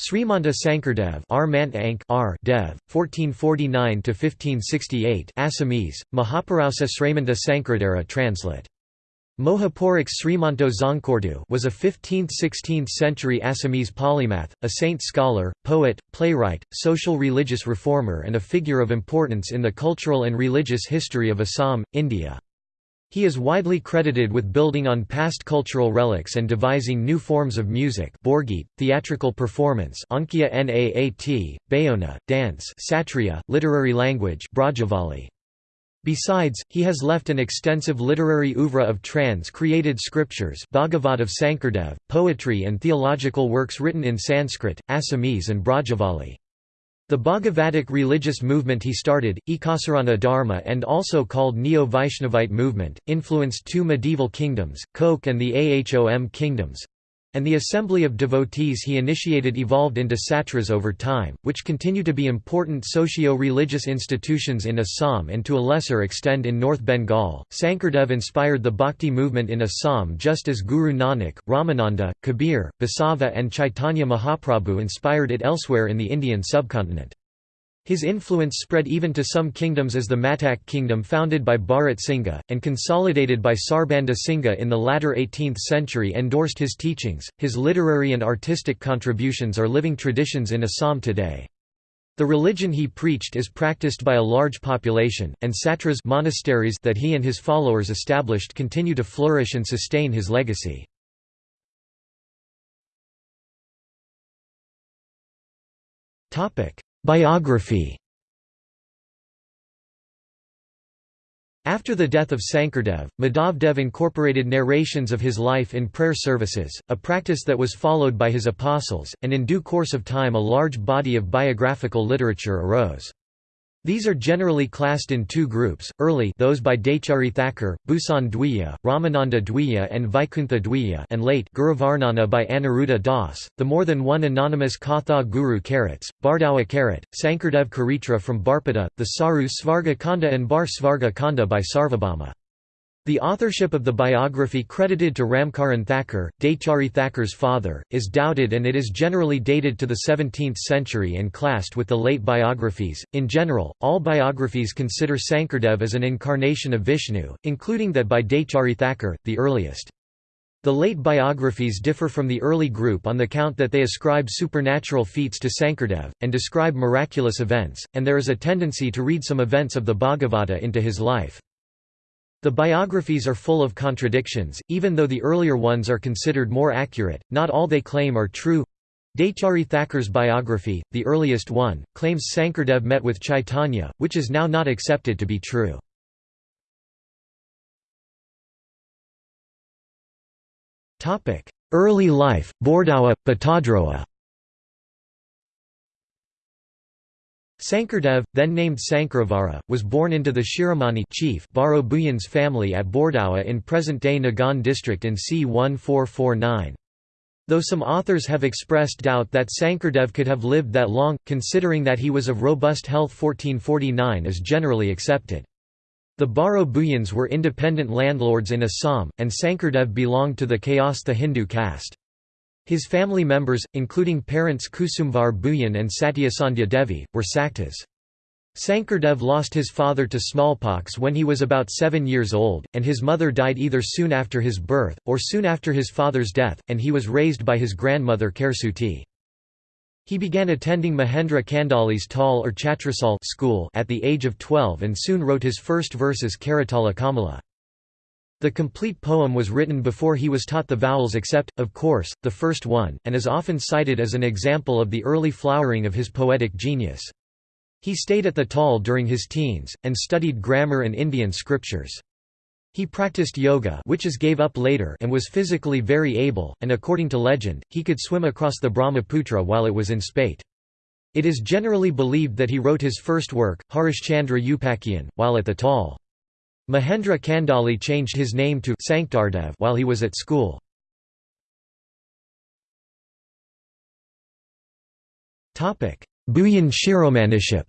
Srimanta Sankardev R. Dev, 1449–1568 Assamese, Srimanta Sankardara translate. Mohapurik Srimanto Dzongkhordu was a 15th–16th century Assamese polymath, a saint scholar, poet, playwright, social religious reformer and a figure of importance in the cultural and religious history of Assam, India. He is widely credited with building on past cultural relics and devising new forms of music Borgit, theatrical performance Ankia Naat, Bayona, dance Satriya, literary language Brajavali. Besides, he has left an extensive literary oeuvre of trans-created scriptures Bhagavat of Sankardev, poetry and theological works written in Sanskrit, Assamese and Brajavali. The Bhagavatic religious movement he started, Ekasarana Dharma and also called Neo-Vaishnavite movement, influenced two medieval kingdoms, Koch and the Ahom kingdoms, and the assembly of devotees he initiated evolved into satras over time, which continue to be important socio-religious institutions in Assam and to a lesser extent in North Bengal. Sankardev inspired the bhakti movement in Assam just as Guru Nanak, Ramananda, Kabir, Basava and Chaitanya Mahaprabhu inspired it elsewhere in the Indian subcontinent. His influence spread even to some kingdoms as the Matak kingdom founded by Bharat Singha, and consolidated by Sarbanda Singha in the latter 18th century endorsed his teachings. His literary and artistic contributions are living traditions in Assam today. The religion he preached is practiced by a large population, and satras monasteries that he and his followers established continue to flourish and sustain his legacy. Topic: Biography After the death of Sankardev, Madhavdev incorporated narrations of his life in prayer services, a practice that was followed by his apostles, and in due course of time a large body of biographical literature arose. These are generally classed in two groups, early those by Dechari Thakur, Bhusan Dwiya, Ramananda Dwiya and Vaikuntha Dwiya and late Guruvarnana by Aniruddha Das, the more than one anonymous Katha Guru Karats, Bardawa Karat, Sankardev Charitra from Barpeta, the Saru Svarga Kanda and Bar Svarga Kanda by Sarvabhauma. The authorship of the biography credited to Ramcharan Thakur, Dechari Thakur's father, is doubted and it is generally dated to the 17th century and classed with the late biographies. In general, all biographies consider Sankardev as an incarnation of Vishnu, including that by Dechari Thakur, the earliest. The late biographies differ from the early group on the count that they ascribe supernatural feats to Sankardev, and describe miraculous events, and there is a tendency to read some events of the Bhagavata into his life. The biographies are full of contradictions, even though the earlier ones are considered more accurate, not all they claim are true. Dechari Thakur's biography, the earliest one, claims Sankardev met with Chaitanya, which is now not accepted to be true. Early life, Bordawa, Batadroa Sankardev, then named Sankaravara, was born into the Shiromani chief Baro Bhuyan's family at Bordawa in present-day Nagaon district in c. 1449. Though some authors have expressed doubt that Sankardev could have lived that long, considering that he was of robust health 1449 is generally accepted. The Baro Bhuyans were independent landlords in Assam, and Sankardev belonged to the Kayastha Hindu caste. His family members, including parents Kusumvar Bhuyan and Satyasandhya Devi, were Saktas. Sankardev lost his father to smallpox when he was about seven years old, and his mother died either soon after his birth, or soon after his father's death, and he was raised by his grandmother Kersuti. He began attending Mahendra Kandali's Tal or Chatrasal school at the age of 12 and soon wrote his first verses Karatala Kamala. The complete poem was written before he was taught the vowels except, of course, the first one, and is often cited as an example of the early flowering of his poetic genius. He stayed at the Tal during his teens, and studied grammar and Indian scriptures. He practiced yoga which is gave up later and was physically very able, and according to legend, he could swim across the Brahmaputra while it was in spate. It is generally believed that he wrote his first work, Harishchandra Upakhyan, while at the Tal. Mahendra Kandali changed his name to Sankardev while he was at school. Bhuyan Shiromaniship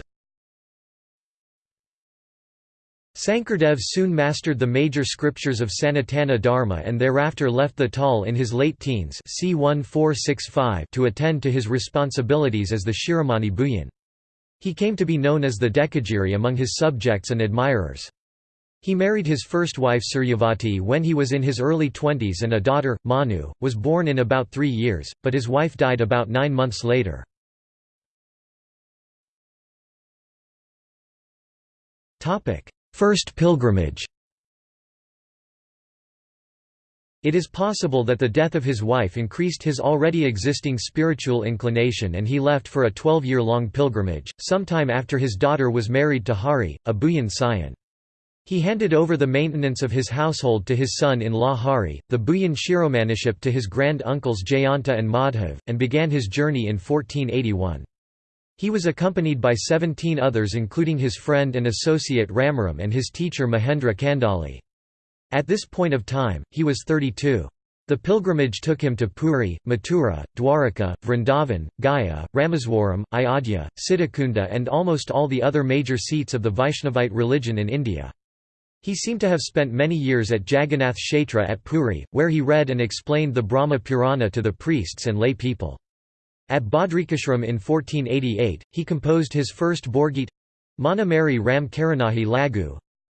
Sankardev soon mastered the major scriptures of Sanatana Dharma and thereafter left the Tal in his late teens c. 1465 to attend to his responsibilities as the Shiromani Bhuyan. He came to be known as the Dekagiri among his subjects and admirers. He married his first wife Suryavati when he was in his early twenties and a daughter, Manu, was born in about three years, but his wife died about nine months later. First pilgrimage It is possible that the death of his wife increased his already existing spiritual inclination and he left for a 12-year-long pilgrimage, sometime after his daughter was married to Hari, a Bhuyan scion. He handed over the maintenance of his household to his son-in-law Hari, the Bhuyan Shiromaniship to his grand-uncles Jayanta and Madhav, and began his journey in 1481. He was accompanied by 17 others including his friend and associate Ramaram and his teacher Mahendra Kandali. At this point of time, he was 32. The pilgrimage took him to Puri, Mathura, Dwaraka, Vrindavan, Gaya, Rameswaram, Ayodhya, Siddhakunda and almost all the other major seats of the Vaishnavite religion in India. He seemed to have spent many years at Jagannath Kshetra at Puri, where he read and explained the Brahma Purana to the priests and lay people. At Badrikashram in 1488, he composed his first Borgit Manamari Ram Karanahi Lagu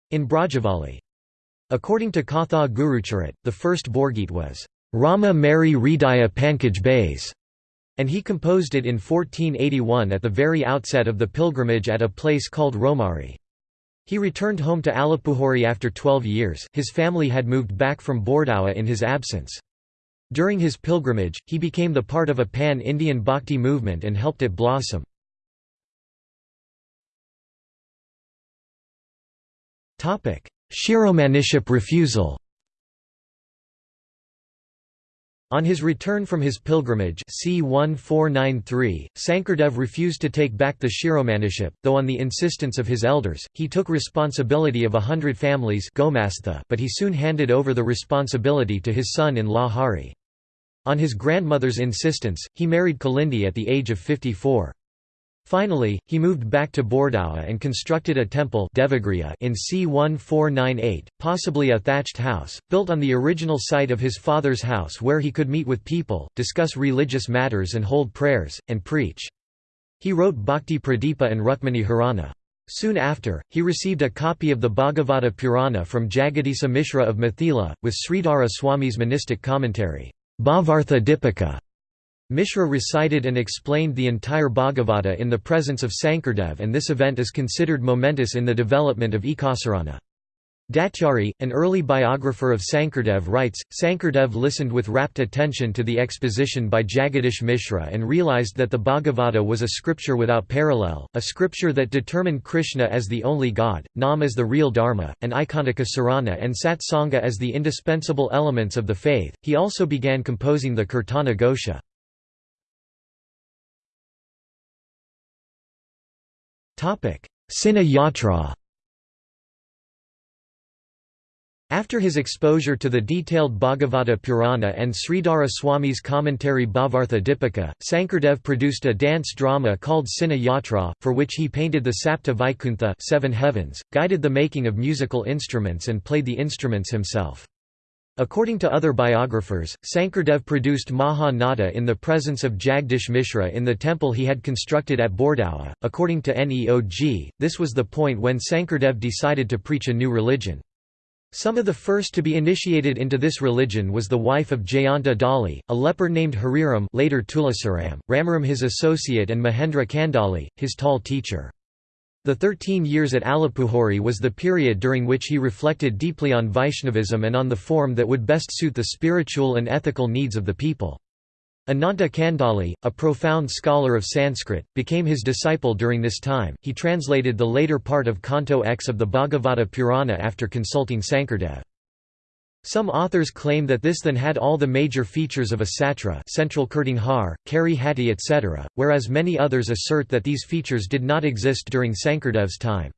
in Brajavali. According to Katha Gurucharit, the first Borgit was Rama Mary Hridaya Pankaj Bays, and he composed it in 1481 at the very outset of the pilgrimage at a place called Romari. He returned home to Alipuhari after 12 years his family had moved back from Bordawa in his absence. During his pilgrimage, he became the part of a pan-Indian bhakti movement and helped it blossom. Shiromaniship refusal On his return from his pilgrimage c. 1493, Sankardev refused to take back the Shiromaniship, though on the insistence of his elders, he took responsibility of a hundred families but he soon handed over the responsibility to his son-in-law Hari. On his grandmother's insistence, he married Kalindi at the age of 54. Finally, he moved back to Bordawa and constructed a temple Devagriya in c. 1498, possibly a thatched house, built on the original site of his father's house where he could meet with people, discuss religious matters and hold prayers, and preach. He wrote Bhakti Pradipa and Rukmani Harana. Soon after, he received a copy of the Bhagavata Purana from Jagadisa Mishra of Mithila, with Sridhara Swami's monistic commentary, Bhavartha Dipika. Mishra recited and explained the entire Bhagavata in the presence of Sankardev and this event is considered momentous in the development of Ekasarana. Daityari, an early biographer of Sankardev writes, Sankardev listened with rapt attention to the exposition by Jagadish Mishra and realized that the Bhagavata was a scripture without parallel, a scripture that determined Krishna as the only god, Nam as the real Dharma, and Ikanika Sarana and Satsanga as the indispensable elements of the faith. He also began composing the Kirtana Ghosha. Sina Yatra After his exposure to the detailed Bhagavata Purana and Sridhara Swami's commentary Bhavartha Dipika, Sankardev produced a dance drama called Sina Yatra, for which he painted the Sapta Vaikuntha seven heavens, guided the making of musical instruments and played the instruments himself. According to other biographers, Sankardev produced Maha Nada in the presence of Jagdish Mishra in the temple he had constructed at Bordawa. According to Neog, this was the point when Sankardev decided to preach a new religion. Some of the first to be initiated into this religion was the wife of Jayanta Dali, a leper named Hariram later Tulasaram, Ramaram his associate and Mahendra Kandali, his tall teacher. The thirteen years at Alipuhari was the period during which he reflected deeply on Vaishnavism and on the form that would best suit the spiritual and ethical needs of the people. Ananta Kandali, a profound scholar of Sanskrit, became his disciple during this time. He translated the later part of Canto X of the Bhagavata Purana after consulting Sankardev. Some authors claim that this then had all the major features of a satra central Kirtanghar, Kari Hatti etc., whereas many others assert that these features did not exist during Sankardev's time.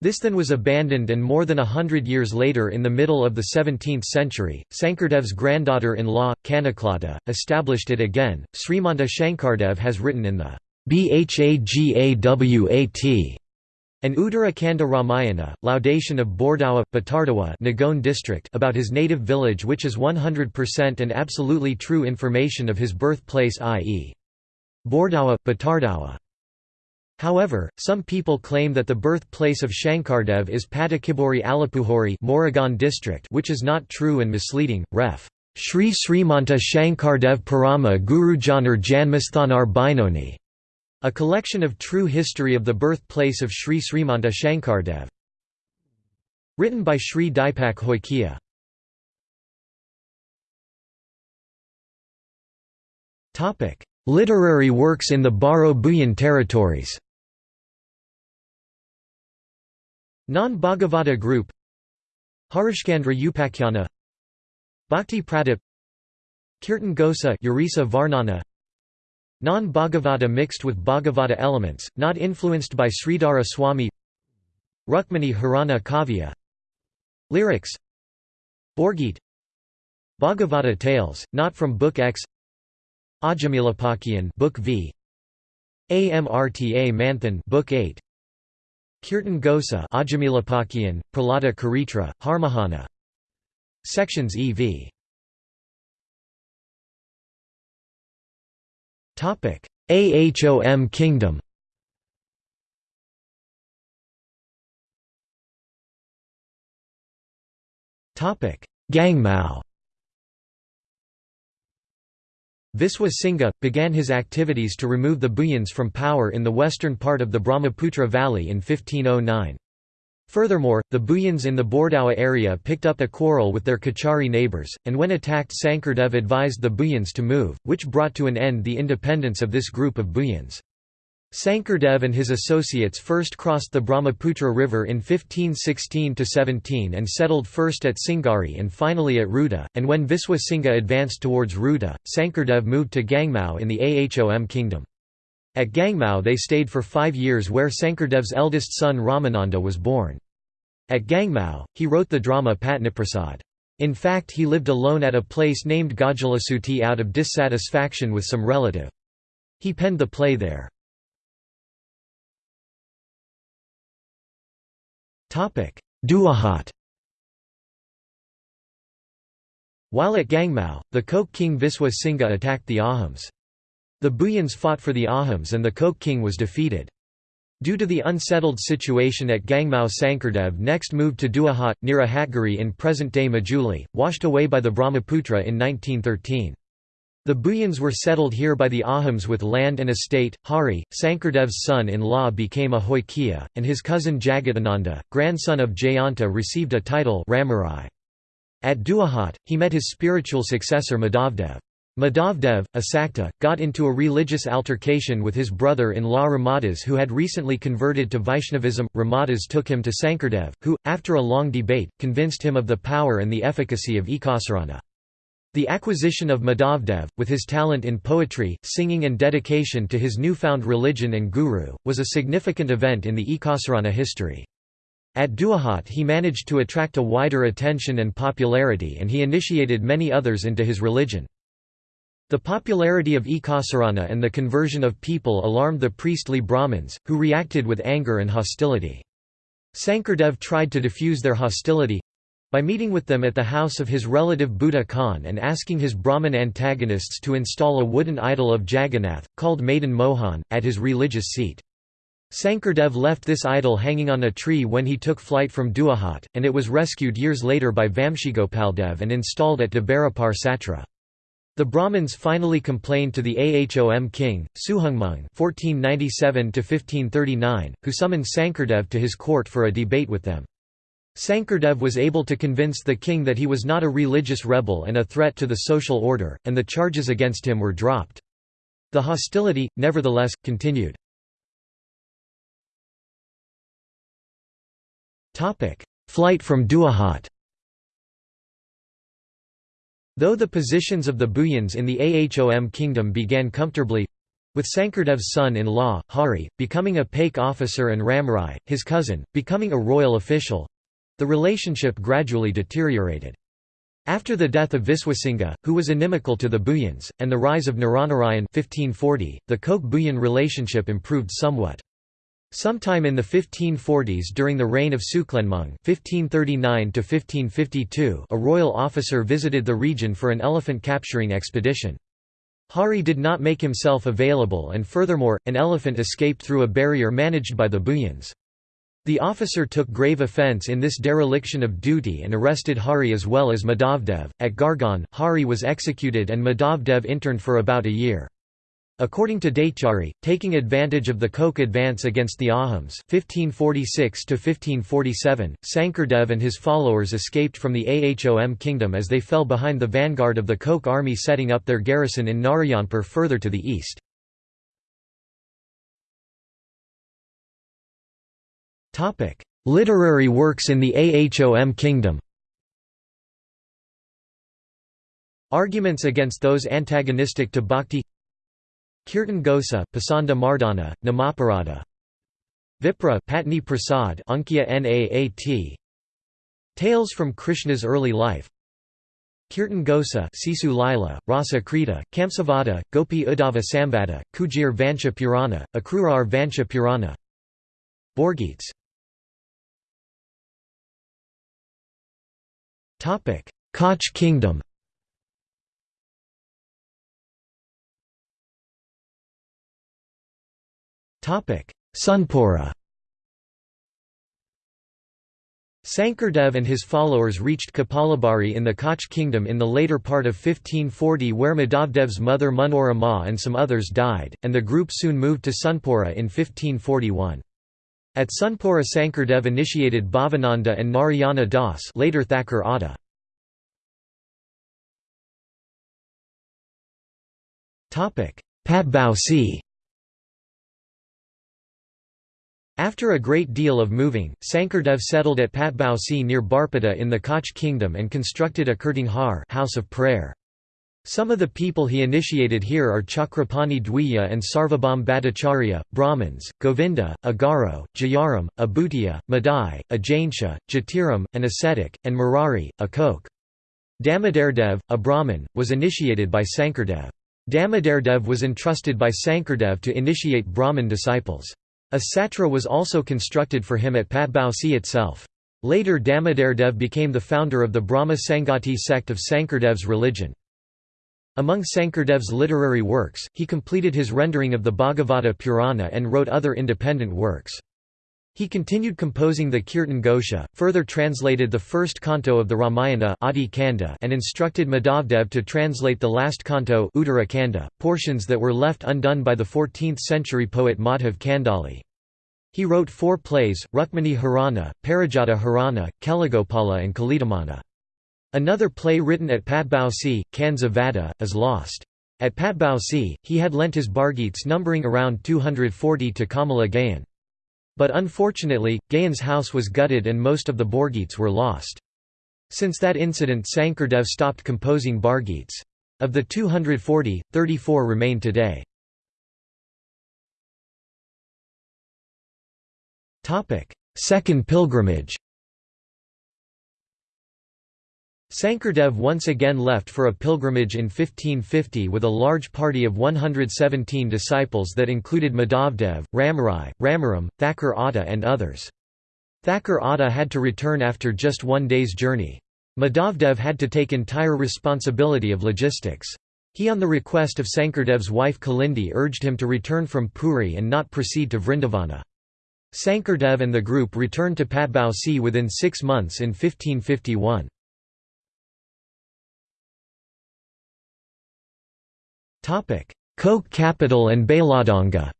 This then was abandoned and more than a hundred years later in the middle of the 17th century, Sankardev's granddaughter-in-law, Kanaklata, established it again. Srimanta Shankardev has written in the Bhagawat An Uttarakhanda Ramayana, laudation of Bordawa, Batardawa Nagaon district about his native village which is 100% and absolutely true information of his birthplace i.e. Bordawa, Batardawa. However, some people claim that the birthplace of Shankardev is Patakibori Alipuhori Morigaon district which is not true and misleading, ref. Sri Srimanta Shankardev Parama Gurujanar Janmasthanar Binoni a collection of true history of the birthplace of Sri Srimanta Shankardev. Written by Sri Dipak Hoikia. Literary works in the Baro Bhuyan territories. Non-Bhagavata group. Harishcandra Upakhyana Bhakti Pradip. Kirtan Gosa Varnana Non-Bhagavata mixed with Bhagavata elements, not influenced by Sridhara Swami. Rukmani Harana Kavya. Lyrics. Borgit. Bhagavata Tales, not from Book X. Ajamilapakyan Book V. Amrta Manthan Book 8 Kirtan Gosa Ajamilapakyan, Pralada Karitra, Harmahana. Sections EV Ahom Kingdom Gangmao Viswa Singha, began his activities to remove the Bhuyans from power in the western part of the Brahmaputra Valley in 1509. Furthermore, the Bhuyans in the Bordawa area picked up a quarrel with their Kachari neighbours, and when attacked Sankardev advised the Bhuyans to move, which brought to an end the independence of this group of Bhuyans. Sankardev and his associates first crossed the Brahmaputra River in 1516–17 and settled first at Singari and finally at Ruda, and when Viswa Singha advanced towards Ruda, Sankardev moved to Gangmao in the Ahom kingdom. At Gangmao they stayed for five years where Sankardev's eldest son Ramananda was born. At Gangmao, he wrote the drama Patniprasad. In fact he lived alone at a place named Gajalasuti out of dissatisfaction with some relative. He penned the play there. Duahat While at Gangmao, the Koch king Viswa Singha attacked the Ahoms. The Bhuyans fought for the Ahoms and the Koch king was defeated. Due to the unsettled situation at Gangmao Sankardev next moved to Duahat, near Ahatgiri in present-day Majuli, washed away by the Brahmaputra in 1913. The Bhuyans were settled here by the Ahoms with land and estate. Hari, Sankardev's son-in-law became a Hoikia, and his cousin Jagadananda, grandson of Jayanta received a title Ramarai. At Duahat, he met his spiritual successor Madhavdev. Madhavdev, a Sakta, got into a religious altercation with his brother-in-law Ramadas who had recently converted to Vaishnavism. Ramadas took him to Sankardev, who, after a long debate, convinced him of the power and the efficacy of Ekasarana. The acquisition of Madhavdev, with his talent in poetry, singing and dedication to his newfound religion and guru, was a significant event in the Ekasarana history. At Duahat he managed to attract a wider attention and popularity and he initiated many others into his religion. The popularity of Ekasarana and the conversion of people alarmed the priestly Brahmins, who reacted with anger and hostility. Sankardev tried to diffuse their hostility by meeting with them at the house of his relative Buddha Khan and asking his Brahmin antagonists to install a wooden idol of Jagannath, called Madan Mohan, at his religious seat. Sankardev left this idol hanging on a tree when he took flight from Duahat, and it was rescued years later by Vamshigopaldev and installed at Dabarapar Satra. The Brahmins finally complained to the Ahom king, Suhungmung (1497–1539), who summoned Sankardev to his court for a debate with them. Sankardev was able to convince the king that he was not a religious rebel and a threat to the social order, and the charges against him were dropped. The hostility, nevertheless, continued. Flight from Duahat Though the positions of the Bhuyans in the Ahom kingdom began comfortably—with Sankardev's son-in-law, Hari, becoming a Paik officer and Ramrai, his cousin, becoming a royal official—the relationship gradually deteriorated. After the death of Viswasingha, who was inimical to the Bhuyans, and the rise of Naranarayan 1540, the Koch-Bhuyan relationship improved somewhat. Sometime in the 1540s during the reign of Suklenmung (1539–1552), a royal officer visited the region for an elephant capturing expedition. Hari did not make himself available and furthermore, an elephant escaped through a barrier managed by the Bhuyans. The officer took grave offence in this dereliction of duty and arrested Hari as well as Madhavdev. At Gargaon, Hari was executed and Madhavdev interned for about a year. According to Daityari, taking advantage of the Koch advance against the Ahoms 1546 Sankardev and his followers escaped from the Ahom kingdom as they fell behind the vanguard of the Koch army setting up their garrison in Narayanpur further to the east. Literary works in the Ahom kingdom Arguments against those antagonistic to bhakti Kirtan Ghosa, Pasanda Mardana, Namaparada. Vipra Patni Prasad Ankya Naat. Tales from Krishna's early life. Kirtan Ghosa Sisu Lila, Rasa Krita, Kamsavada, Gopi Uddhava Samvada, Kujir Vansha Purana, Akrurar Vansha Purana. Borgeets Koch kingdom Sunpura Sankardev and his followers reached Kapalabari in the Koch kingdom in the later part of 1540 where Madhavdev's mother Munora Ma and some others died, and the group soon moved to Sunpura in 1541. At Sunpura Sankardev initiated Bhavananda and Narayana Das later Thakur Adda. Patbausi After a great deal of moving, Sankardev settled at Patbausi near Barpeta in the Koch kingdom and constructed a Kirtan Ghar house of prayer. Some of the people he initiated here are Chakrapani Dwiya and Sarvabhaum Bhattacharya, Brahmins, Govinda, Agaro, Jayaram, Abhutiya, Madai, Ajainsha, Jatiram, an ascetic, and Murari, a Koch. Damodardev, a Brahmin, was initiated by Sankardev. Damodardev was entrusted by Sankardev to initiate Brahmin disciples. A satra was also constructed for him at Patbausi itself. Later Damodardev became the founder of the Brahma Sangati sect of Sankardev's religion. Among Sankardev's literary works, he completed his rendering of the Bhagavata Purana and wrote other independent works. He continued composing the Kirtan Gosha, further translated the first canto of the Ramayana Adi Kanda and instructed Madhavdev to translate the last canto Uttara Kanda, portions that were left undone by the 14th-century poet Madhav Kandali. He wrote four plays, Rukmini Harana, Parijata Harana, Keligopala and Kalidamana. Another play written at Patbausi, Kanza Vada, is lost. At Patbausi, he had lent his Bargeets numbering around 240 to Kamala Gayan. But unfortunately, Gayan's house was gutted and most of the Borgeets were lost. Since that incident Sankardev stopped composing Bargeets. Of the 240, 34 remain today. Second pilgrimage Sankardev once again left for a pilgrimage in 1550 with a large party of 117 disciples that included Madhavdev, Ramarai, Ramaram, Thakur Adda and others. Thakur Adda had to return after just one day's journey. Madhavdev had to take entire responsibility of logistics. He on the request of Sankardev's wife Kalindi urged him to return from Puri and not proceed to Vrindavana. Sankardev and the group returned to Patbausi within six months in 1551. Koch capital and Bailadanga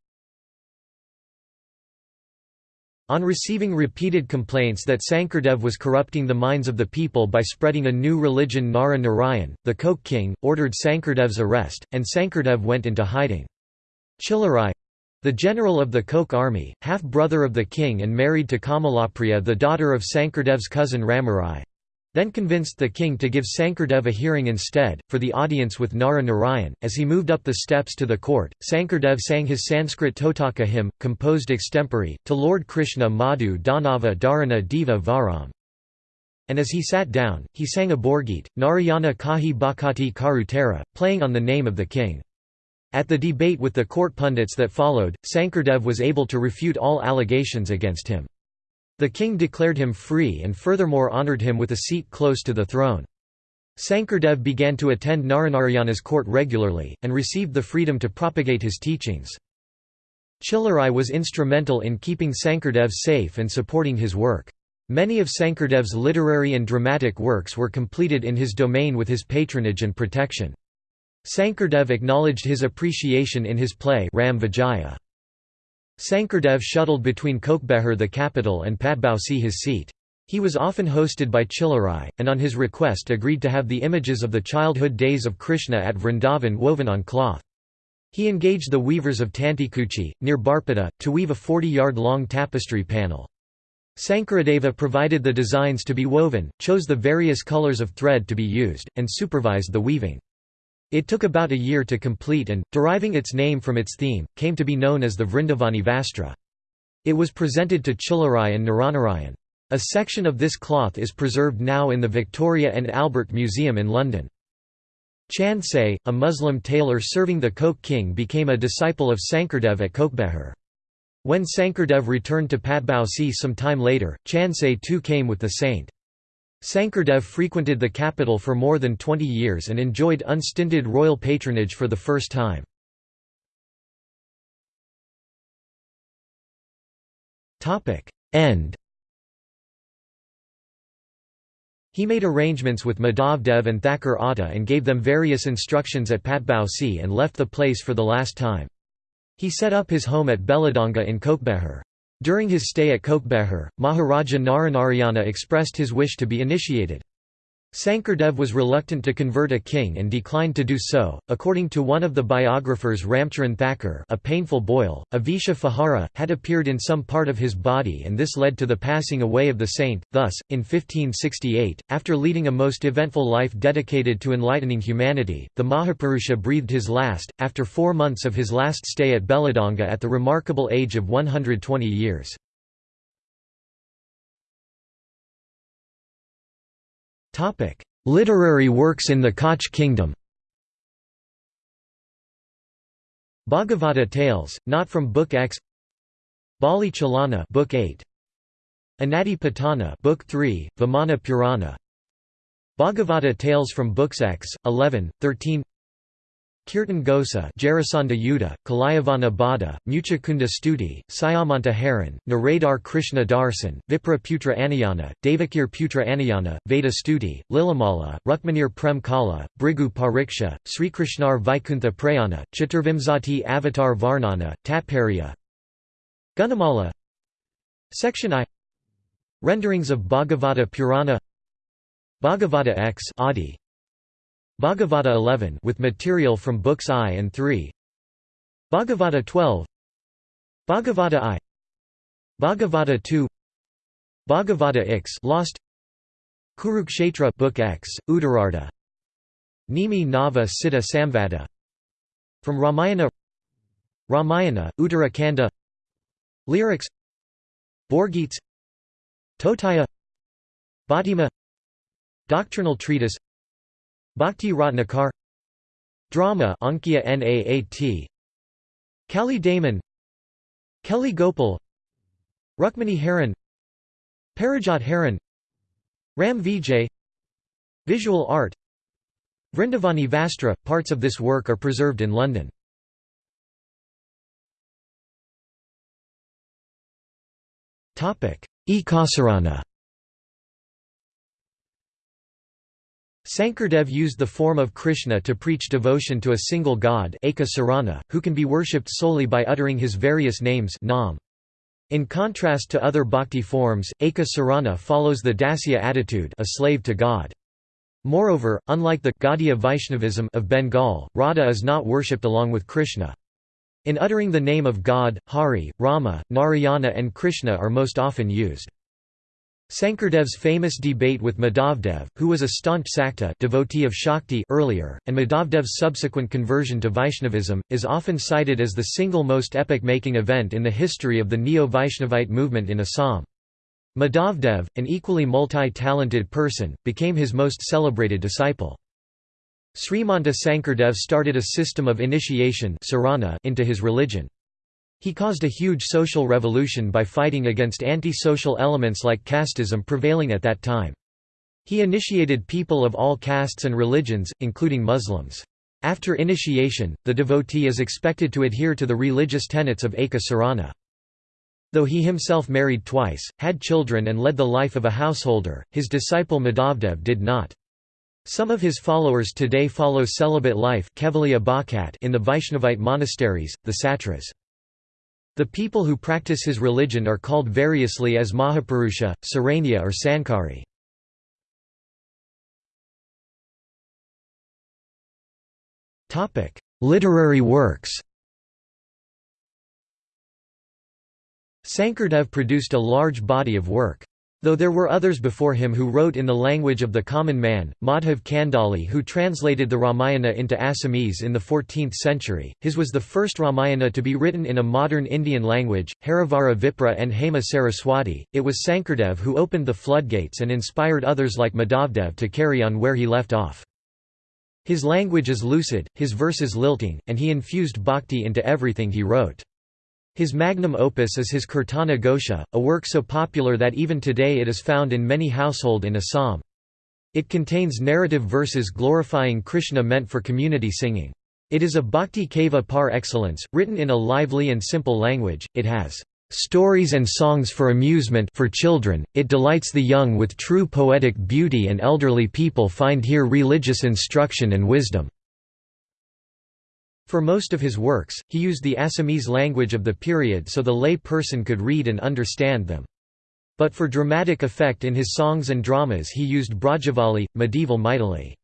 On receiving repeated complaints that Sankardev was corrupting the minds of the people by spreading a new religion Nara Narayan, the Koch king, ordered Sankardev's arrest, and Sankardev went into hiding. Chilarai the general of the Koch army, half-brother of the king and married to Kamalapriya the daughter of Sankardev's cousin Ramarai, then convinced the king to give Sankardev a hearing instead, for the audience with Nara Narayan. As he moved up the steps to the court, Sankardev sang his Sanskrit Totaka hymn, composed extempore, to Lord Krishna Madhu Danava Dharana Diva Varam. And as he sat down, he sang a Borgeet, Narayana Kahi Bhakati Karutera, playing on the name of the king. At the debate with the court pundits that followed, Sankardev was able to refute all allegations against him. The king declared him free and furthermore honoured him with a seat close to the throne. Sankardev began to attend Naranarayana's court regularly, and received the freedom to propagate his teachings. Chilarai was instrumental in keeping Sankardev safe and supporting his work. Many of Sankardev's literary and dramatic works were completed in his domain with his patronage and protection. Sankardev acknowledged his appreciation in his play Ram Vijaya. Sankardev shuttled between Kokbehar the capital and Patbausi his seat. He was often hosted by Chilarai, and on his request agreed to have the images of the childhood days of Krishna at Vrindavan woven on cloth. He engaged the weavers of Tantikuchi, near Barpeta, to weave a 40-yard-long tapestry panel. Sankaradeva provided the designs to be woven, chose the various colors of thread to be used, and supervised the weaving. It took about a year to complete and, deriving its name from its theme, came to be known as the Vrindavani Vastra. It was presented to Chilarai and Naranarayan. A section of this cloth is preserved now in the Victoria and Albert Museum in London. Chansay, a Muslim tailor serving the Koch king became a disciple of Sankardev at Kokbehar. When Sankardev returned to Patbausi some time later, Chansay too came with the saint. Sankardev frequented the capital for more than 20 years and enjoyed unstinted royal patronage for the first time. End He made arrangements with Madhavdev and Thakur Atta and gave them various instructions at Patbausi and left the place for the last time. He set up his home at Belladanga in Kokbehar. During his stay at Kokbehar, Maharaja Naranarayana expressed his wish to be initiated. Sankardev was reluctant to convert a king and declined to do so. According to one of the biographers Ramcharan Thakur, a painful boil, a Visha Fahara, had appeared in some part of his body and this led to the passing away of the saint. Thus, in 1568, after leading a most eventful life dedicated to enlightening humanity, the Mahapurusha breathed his last, after four months of his last stay at Belladanga at the remarkable age of 120 years. Literary works in the Koch kingdom Bhagavata Tales, not from Book X Bali Chalana Book 8 Anati Patana Book 3, Vimana Purana Bhagavata Tales from Books X, 11, 13 Kirtan Gosa Jarasandha Yuddha, Kalayavana Bada, Muchakunda Studi, Syamanta Haran, Naradar Krishna Darsan, Vipra Putra Anayana, Devakir Putra Anayana, Veda Studi, Lilamala, Rukmanir Prem Kala, Brigu Pariksha, Sri Srikrishnar Vaikuntha Prayana, Chaturvimsati Avatar Varnana, Tatparya. Gunamala. Section I. Renderings of Bhagavata Purana. Bhagavata X Adi Bhagavata 11 with material from books I and 3 Bhagavata 12 Bhagavata I. Bhagavata 2 Bhagavata X lost. Kurukshetra book X Uttarartha Nimi Nava Siddha Samvada. From Ramayana. Ramayana Uttarakhanda. Lyrics. Borgeets Totaya. Bhattima Doctrinal treatise Bhakti Ratnakar Drama Ankiya Naat Kali Daman Keli Gopal Rukmini Haran Parijat Haran Ram Vijay Visual art Vrindavani Vastra – Parts of this work are preserved in London. Ekasarana Sankardev used the form of Krishna to preach devotion to a single god who can be worshipped solely by uttering his various names nam. In contrast to other bhakti forms, Eka Sarana follows the Dasya attitude a slave to God. Moreover, unlike the Gaudiya Vaishnavism of Bengal, Radha is not worshipped along with Krishna. In uttering the name of God, Hari, Rama, Narayana and Krishna are most often used. Sankardev's famous debate with Madhavdev, who was a staunch Sakta devotee of Shakti earlier, and Madhavdev's subsequent conversion to Vaishnavism, is often cited as the single most epoch-making event in the history of the Neo-Vaishnavite movement in Assam. Madhavdev, an equally multi-talented person, became his most celebrated disciple. Srimanta Sankardev started a system of initiation into his religion. He caused a huge social revolution by fighting against anti-social elements like casteism prevailing at that time. He initiated people of all castes and religions, including Muslims. After initiation, the devotee is expected to adhere to the religious tenets of Eka Sarana. Though he himself married twice, had children and led the life of a householder, his disciple Madhavdev did not. Some of his followers today follow celibate life in the Vaishnavite monasteries, the Satras. The people who practice his religion are called variously as Mahapurusha, Saranya or Sankari. Literary works Sankardev produced a large body of work. Though there were others before him who wrote in the language of the common man, Madhav Kandali who translated the Ramayana into Assamese in the 14th century, his was the first Ramayana to be written in a modern Indian language, Harivara Vipra and Hema Saraswati. It was Sankardev who opened the floodgates and inspired others like Madhavdev to carry on where he left off. His language is lucid, his verses lilting, and he infused bhakti into everything he wrote. His magnum opus is his Kirtana Ghosha, a work so popular that even today it is found in many household in Assam. It contains narrative verses glorifying Krishna meant for community singing. It is a bhakti kava par excellence, written in a lively and simple language, it has stories and songs for amusement for children, it delights the young with true poetic beauty and elderly people find here religious instruction and wisdom. For most of his works, he used the Assamese language of the period so the lay person could read and understand them. But for dramatic effect in his songs and dramas he used Brajavali, medieval Maithili.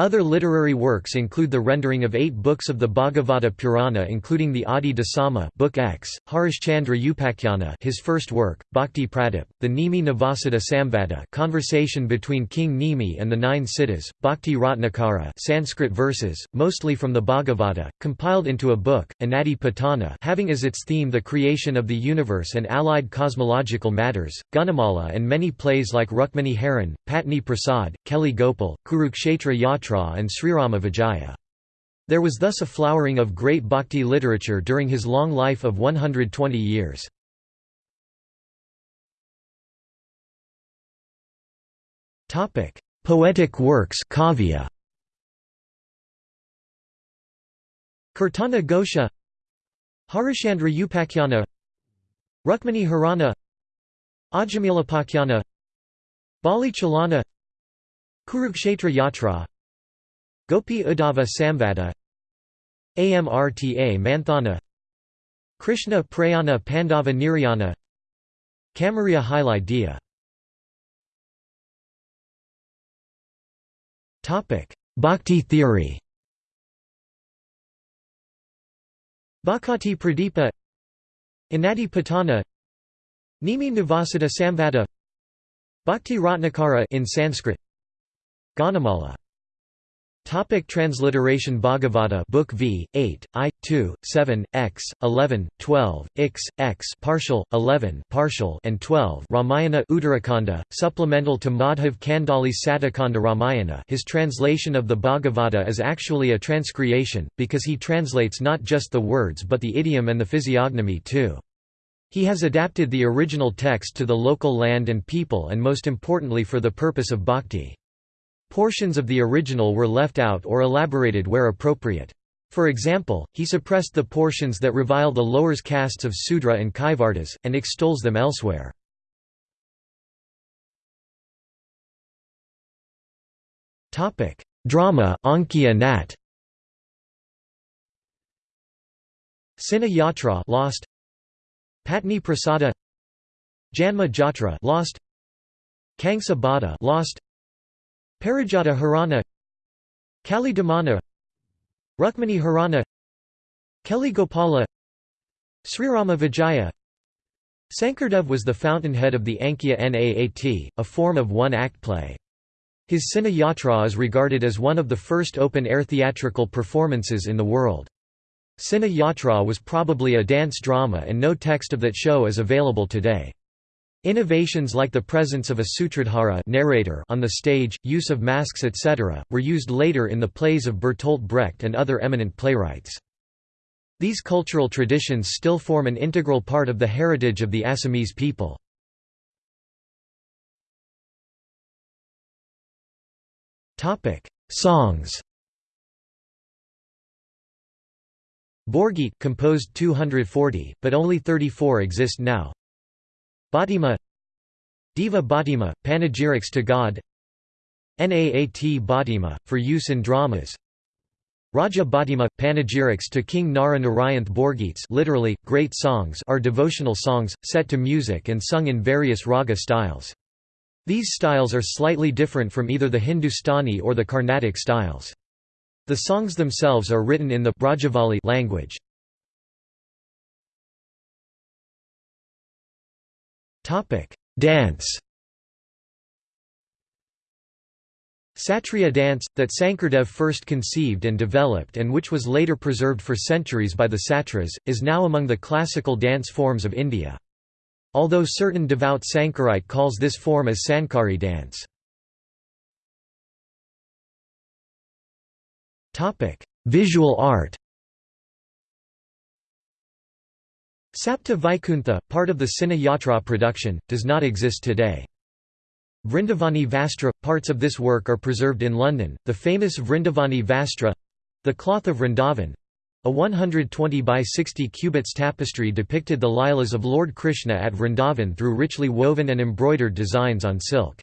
Other literary works include the rendering of eight books of the Bhagavata Purana including the Adi Dasama Book X, Harishchandra Upakhyanā his first work, Bhakti Pradip, the Nimi Navasada Samvada conversation between King Nimi and the Nine Siddhas, Bhakti Ratnakara Sanskrit verses, mostly from the Bhagavata, compiled into a book, Anadi Patana having as its theme the creation of the universe and allied cosmological matters, Gunamala and many plays like Rukmani Haran, Patni Prasad, Keli Gopal, Kurukshetra Yatra and Srirama Vijaya. There was thus a flowering of great bhakti literature during his long life of 120 years. Poetic works kavya. Kirtana Gosha Harishandra Upakhyana Rukmani Harana Ajamilapakyana Bali Chalana Kurukshetra Yatra Gopi Uddhava Samvada Amrta Manthana Krishna Prayana Pandava Niryana Kamariya Hili Dia. Bhakti theory. Bhakati Pradipa Anadi Patana Nimi Nivasada Samvada Bhakti Ratnakara in Sanskrit Gunamala Topic transliteration Bhagavata Book V, 8, I, 2, 7, X, 11, 12, X, X partial, 11 partial and 12 Ramayana Uttarakhanda, supplemental to Madhav Kandali Satakanda Ramayana his translation of the Bhagavata is actually a transcreation, because he translates not just the words but the idiom and the physiognomy too. He has adapted the original text to the local land and people and most importantly for the purpose of bhakti. Portions of the original were left out or elaborated where appropriate. For example, he suppressed the portions that revile the lower castes of Sudra and Kaivartas, and extols them elsewhere. Drama Ankiya Nat. Yatra lost. Patni Prasada. Janma Jatra lost. Kangsa Bada lost Parijata Harana Kali Damana Rukmani Harana Keli Gopala Srirama Vijaya Sankardev was the fountainhead of the Ankiya Naat, a form of one-act play. His Sina Yatra is regarded as one of the first open-air theatrical performances in the world. Sina Yatra was probably a dance drama and no text of that show is available today. Innovations like the presence of a sutradhara narrator on the stage, use of masks etc., were used later in the plays of Bertolt Brecht and other eminent playwrights. These cultural traditions still form an integral part of the heritage of the Assamese people. Songs Borgit composed 240, but only 34 exist now. Bhatima Deva Bhatima, panegyrics to God Naat Bhatima, for use in dramas Raja Bhatima, panegyrics to King Nara Narayanth Borgeets literally, great songs are devotional songs, set to music and sung in various raga styles. These styles are slightly different from either the Hindustani or the Carnatic styles. The songs themselves are written in the Brajavali language. Topic: Dance. Satriya dance, that Sankardev first conceived and developed and which was later preserved for centuries by the Satras, is now among the classical dance forms of India. Although certain devout Sankarite calls this form as Sankari dance. Visual art Sapta Vaikuntha, part of the Chihna Yatra production, does not exist today. Vrindavani Vastra – Parts of this work are preserved in London, the famous Vrindavani Vastra—the cloth of Vrindavan, a 120 by 60 cubits tapestry depicted the Lilas of Lord Krishna at Vrindavan through richly woven and embroidered designs on silk.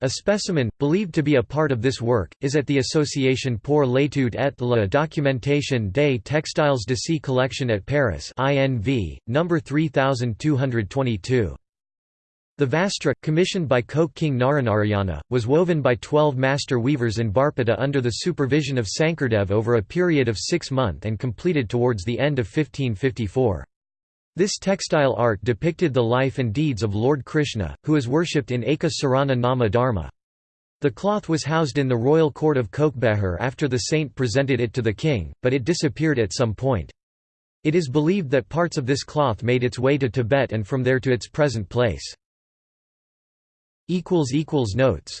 A specimen, believed to be a part of this work, is at the Association pour l'étude et la documentation des textiles de d'Asie collection at Paris INV, number 3222. The Vastra, commissioned by Koch King Naranarayana, was woven by twelve master weavers in Barpeta under the supervision of Sankardev over a period of six months and completed towards the end of 1554. This textile art depicted the life and deeds of Lord Krishna, who is worshipped in Eka Sarana Nama Dharma. The cloth was housed in the royal court of Cooch Behar after the saint presented it to the king, but it disappeared at some point. It is believed that parts of this cloth made its way to Tibet and from there to its present place. Notes